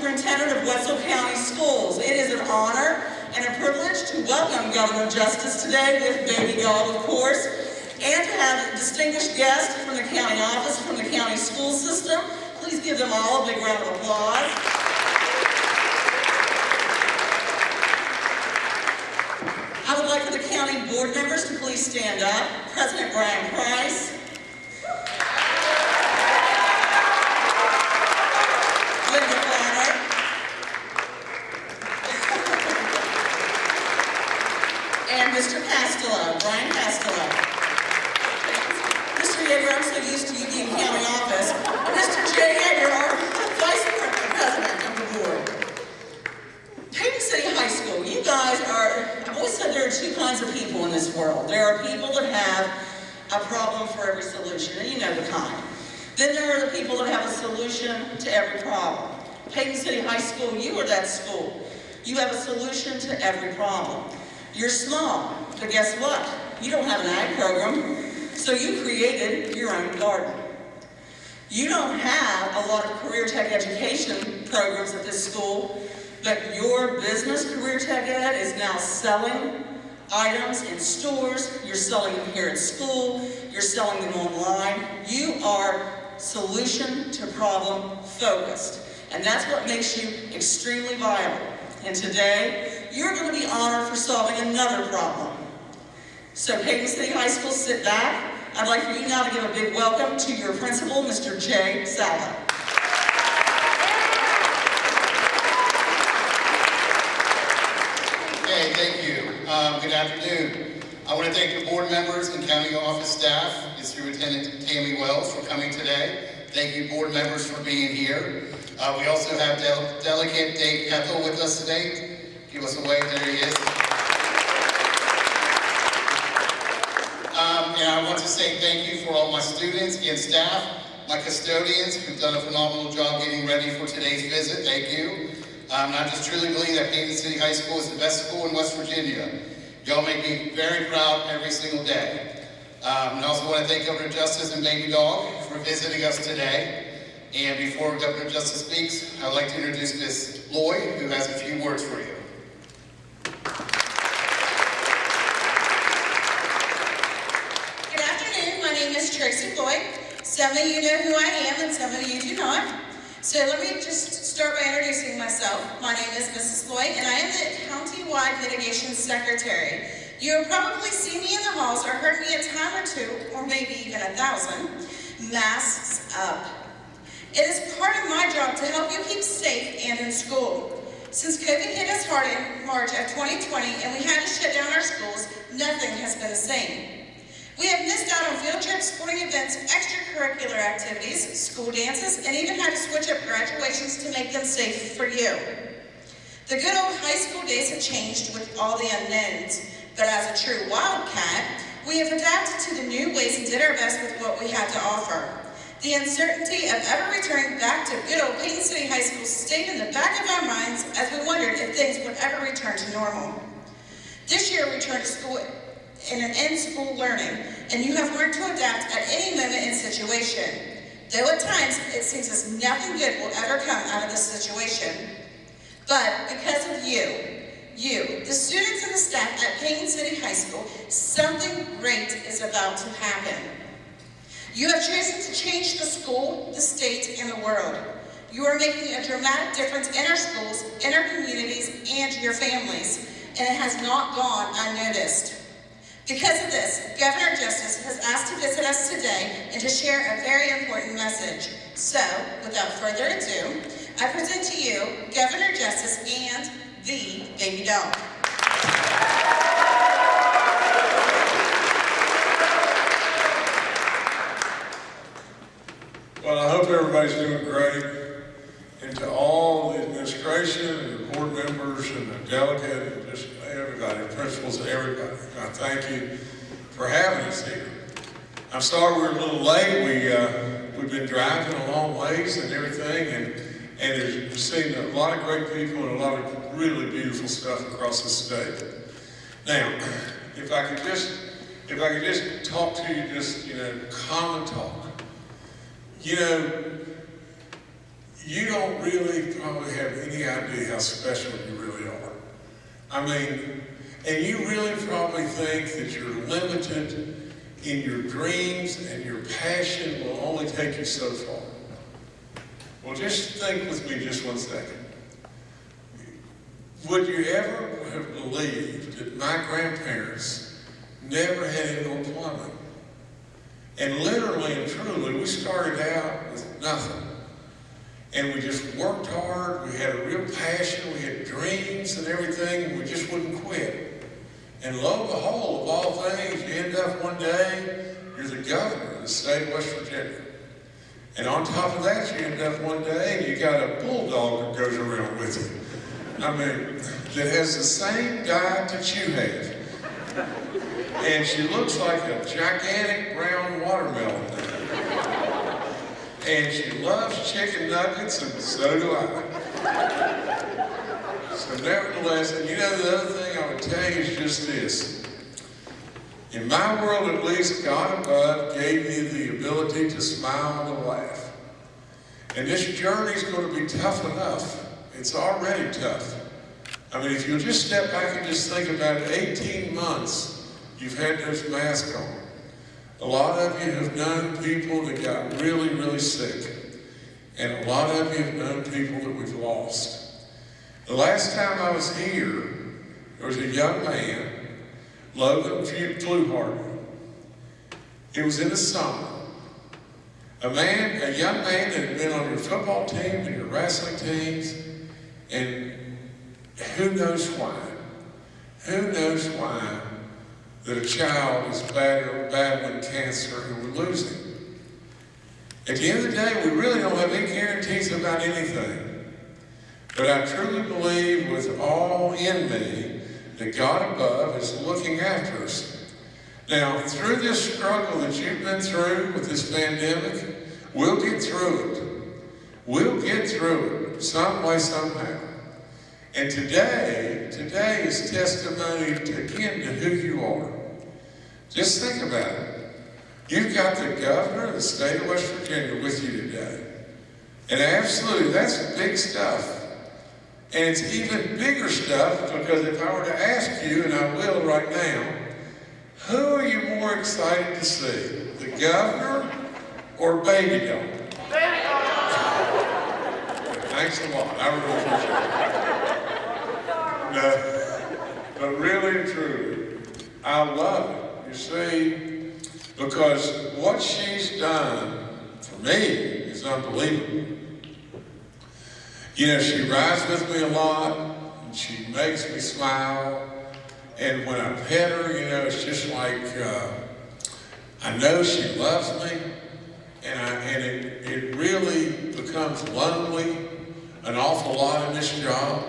Superintendent of Wetzel County Schools. It is an honor and a privilege to welcome Governor Justice today with baby dog, of course, and to have distinguished guests from the county office, from the county school system. Please give them all a big round of applause. I would like for the county board members to please stand up. President Brian Price. Linda Planner. And Mr. Pastello, Brian Pastello. Mr. Yeager, I'm so used to you being county office. Mr. Jay Yeager, our vice president of the board. Paden City High School, you guys are, I've always said there are two kinds of people in this world. There are people that have a problem for every know the kind. Then there are the people that have a solution to every problem. Paden City High School, you are that school. You have a solution to every problem. You're small, but guess what? You don't have an ag program, so you created your own garden. You don't have a lot of career tech education programs at this school, but your business career tech ed is now selling items in stores, you're selling them here at school, you're selling them online. You are solution to problem focused. And that's what makes you extremely viable. And today, you're going to be honored for solving another problem. So Paden City High School, sit back. I'd like for you now to give a big welcome to your principal, Mr. Jay Salva. Okay, thank you. Um, good afternoon. I want to thank the board members and county office staff and Superintendent Tammy Wells for coming today. Thank you, board members, for being here. Uh, we also have Del Delegate Dave Keppel with us today. Give us a wave, there he is. Um, and I want to say thank you for all my students and staff, my custodians who've done a phenomenal job getting ready for today's visit. Thank you. Um, I just truly believe that Paden City High School is the best school in West Virginia. Y'all make me very proud every single day. Um, and I also want to thank Governor Justice and Baby Dog for visiting us today. And before Governor Justice speaks, I'd like to introduce Ms. Floyd, who has a few words for you. Good afternoon, my name is Tracy Floyd. Some of you know who I am and some of you do not. So let me just start by introducing myself. My name is Mrs. Floyd and I am the County-wide Mitigation Secretary. You have probably seen me in the halls or heard me a time or two, or maybe even a thousand, masks up. It is part of my job to help you keep safe and in school. Since COVID hit us hard in March of 2020 and we had to shut down our schools, nothing has been the same. We have missed out on field trips, sporting events, extracurricular activities, school dances, and even had to switch up graduations to make them safe for you. The good old high school days have changed with all the unknowns, but as a true wildcat, we have adapted to the new ways and did our best with what we had to offer. The uncertainty of ever returning back to good old Paden City High School stayed in the back of our minds as we wondered if things would ever return to normal. This year, we returned to school in an in-school learning, and you have learned to adapt at any moment and situation. Though at times it seems as nothing good will ever come out of this situation. But because of you, you, the students and the staff at Paden City High School, something great is about to happen. You have chosen to change the school, the state, and the world. You are making a dramatic difference in our schools, in our communities, and your families, and it has not gone unnoticed. Because of this, Governor Justice has asked to visit us today and to share a very important message. So, without further ado, I present to you Governor Justice and the Baby Dog. Well, I hope everybody's doing great. And to all the administration and the board members and the delegate and just everybody, principals and everybody, I thank you for having us here. I'm sorry we're a little late. We, uh, we've been driving a long ways and everything, and, and there's, we've seen a lot of great people and a lot of really beautiful stuff across the state. Now, if I could just, if I could just talk to you, just, you know, common talk. You know, you don't really probably have any idea how special you really are. I mean, and you really probably think that you're limited in your dreams and your passion will only take you so far. Well, just think with me just one second. Would you ever have believed that my grandparents never had indoor plumbing? And literally and truly, we started out with nothing. And we just worked hard, we had a real passion, we had dreams and everything, and we just wouldn't quit. And lo and behold, of all things, you end up one day, you're the governor of the state of West Virginia. And on top of that, you end up one day you got a bulldog that goes around with you. I mean, that has the same diet that you have. And she looks like a gigantic brown watermelon. And she loves chicken nuggets, and so do I. So nevertheless, and you know the other thing I would tell you is just this. In my world at least, God above gave me the ability to smile and to laugh. And this journey is going to be tough enough. It's already tough. I mean, if you'll just step back and just think about it, 18 months you've had those masks on. A lot of you have known people that got really, really sick. And a lot of you have known people that we've lost. The last time I was here, there was a young man, Logan Fluharty. It was in the summer. A man, a young man that had been on your football team and your wrestling teams, and who knows why? Who knows why that a child is battling cancer and we're losing? At the end of the day, we really don't have any guarantees about anything. But I truly believe with all in me that God above is looking after us. Now, through this struggle that you've been through with this pandemic, we'll get through it. We'll get through it some way, somehow. And today, today is testimony to, again to who you are. Just think about it. You've got the governor of the state of West Virginia with you today. And absolutely, that's big stuff. And it's even bigger stuff because if I were to ask you, and I will right now, who are you more excited to see? The governor or baby dog? Baby dog! Thanks a lot. I really appreciate it. No, but really and truly, I love it. You see, because what she's done for me is unbelievable. You know, she rides with me a lot, and she makes me smile. And when I pet her, you know, it's just like, uh, I know she loves me, and, I, and it, it really becomes lonely an awful lot in this job.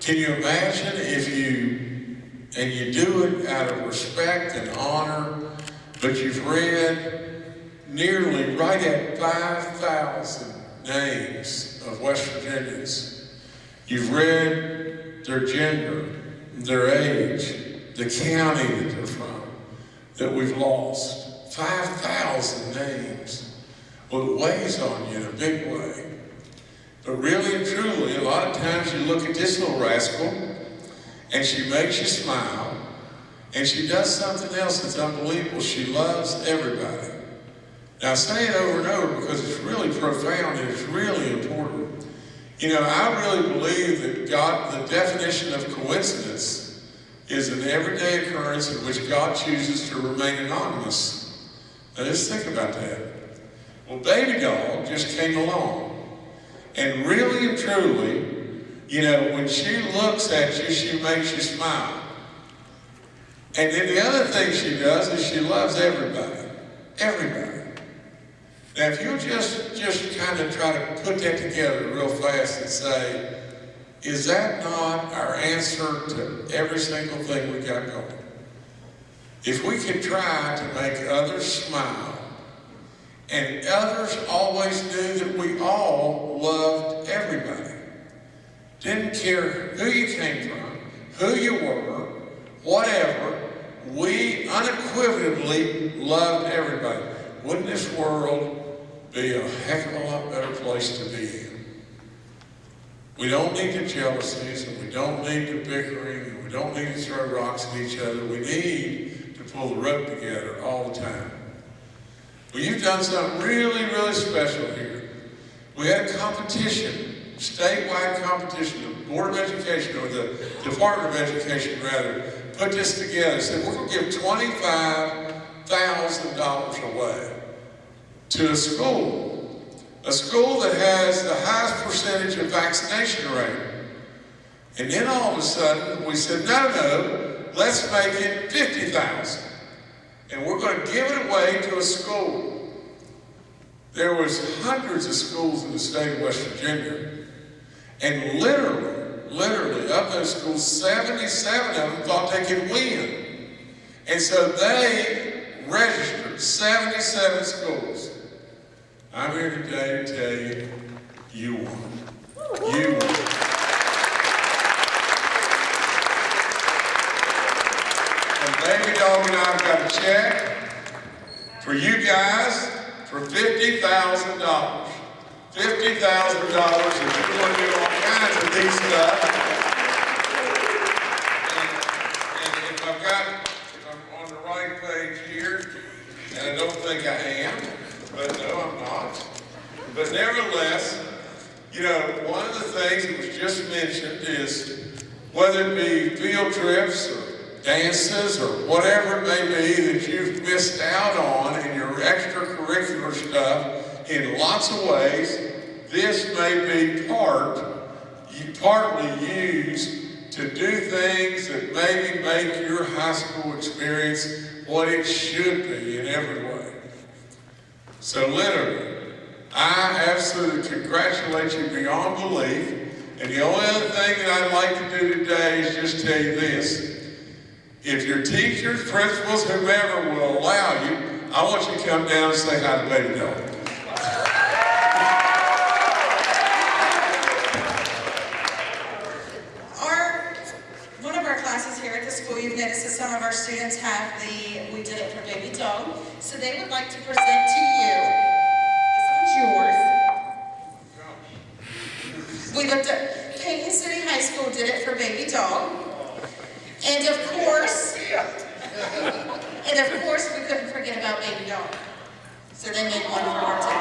Can you imagine if you, and you do it out of respect and honor, but you've read nearly right at 5,000 names of West Virginians. You've read their gender, their age, the county that they're from, that we've lost. 5,000 names. Well, it weighs on you in a big way. But really and truly, a lot of times you look at this little rascal, and she makes you smile, and she does something else that's unbelievable. She loves everybody. Now I say it over and over because it's really profound and it's really important. You know, I really believe that God, the definition of coincidence is an everyday occurrence in which God chooses to remain anonymous. Now just think about that. Well, baby dog just came along. And really and truly, you know, when she looks at you, she makes you smile. And then the other thing she does is she loves everybody. Everybody. Now, if you'll just, just kind of try to put that together real fast and say, is that not our answer to every single thing we got going? If we could try to make others smile, and others always knew that we all loved everybody. Didn't care who you came from, who you were, whatever, we unequivocally loved everybody. Wouldn't this world be a heck of a lot better place to be in? We don't need the jealousies, and we don't need the bickering, and we don't need to throw rocks at each other. We need to pull the rope together all the time. Well, you've done something really, really special here. We had a competition, statewide competition. The Board of Education, or the Department of Education rather, put this together. Said, we're going to give $25,000 away to a school. A school that has the highest percentage of vaccination rate. And then all of a sudden, we said, no, no, let's make it 50,000. And we're going to give it away to a school. There was hundreds of schools in the state of West Virginia. And literally, literally, of those schools, 77 of them thought they could win. And so they registered 77 schools. I'm here today to tell you, you won. Oh, you won. And Baby Dog and I've got a check for you guys for $50,000. $50,000 if you want to do all kinds of neat stuff. And, and if I've got, if I'm on the right page here, and I don't think I am, but no, I'm not. But nevertheless, you know, one of the things that was just mentioned is whether it be field trips or dances or whatever it may be that you've missed out on in your extracurricular stuff in lots of ways, this may be part, you partly used to do things that maybe make your high school experience what it should be in every way. So literally, I absolutely congratulate you beyond belief. And the only other thing that I'd like to do today is just tell you this. If your teachers, principals, whoever will allow you, I want you to come down and say hi to Baby Dog. Our, one of our classes here at the school, you've noticed that some of our students have the, we did it for baby dog. So they would like to present to you, this one's yours. We looked at, Paden City High School did it for baby dog. And of course, and of course, we couldn't forget about baby dog. So they made one for too.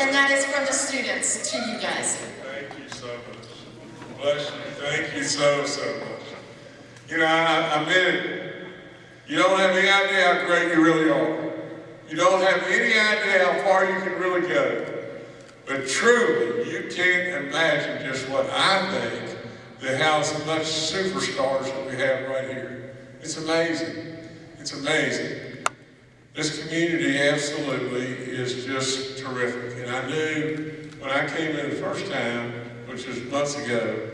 And that is from the students to you guys. Thank you so much. Bless you. Thank you so, so much. You know, I, I meant it. You don't have any idea how great you really are. You don't have any idea how far you can really go. But truly, you can't imagine just what I think that how much superstars that we have right here. It's amazing. It's amazing. This community absolutely is just terrific. And I knew when I came in the first time, which was months ago,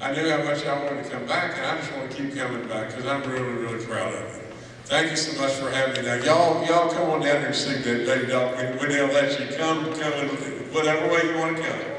I knew how much I wanted to come back, and I just want to keep coming back because I'm really, really proud of you. Thank you so much for having me. Now, y'all, y'all come on down here and see that Baby Dog. We, we'll let you come, come in whatever way you want to come.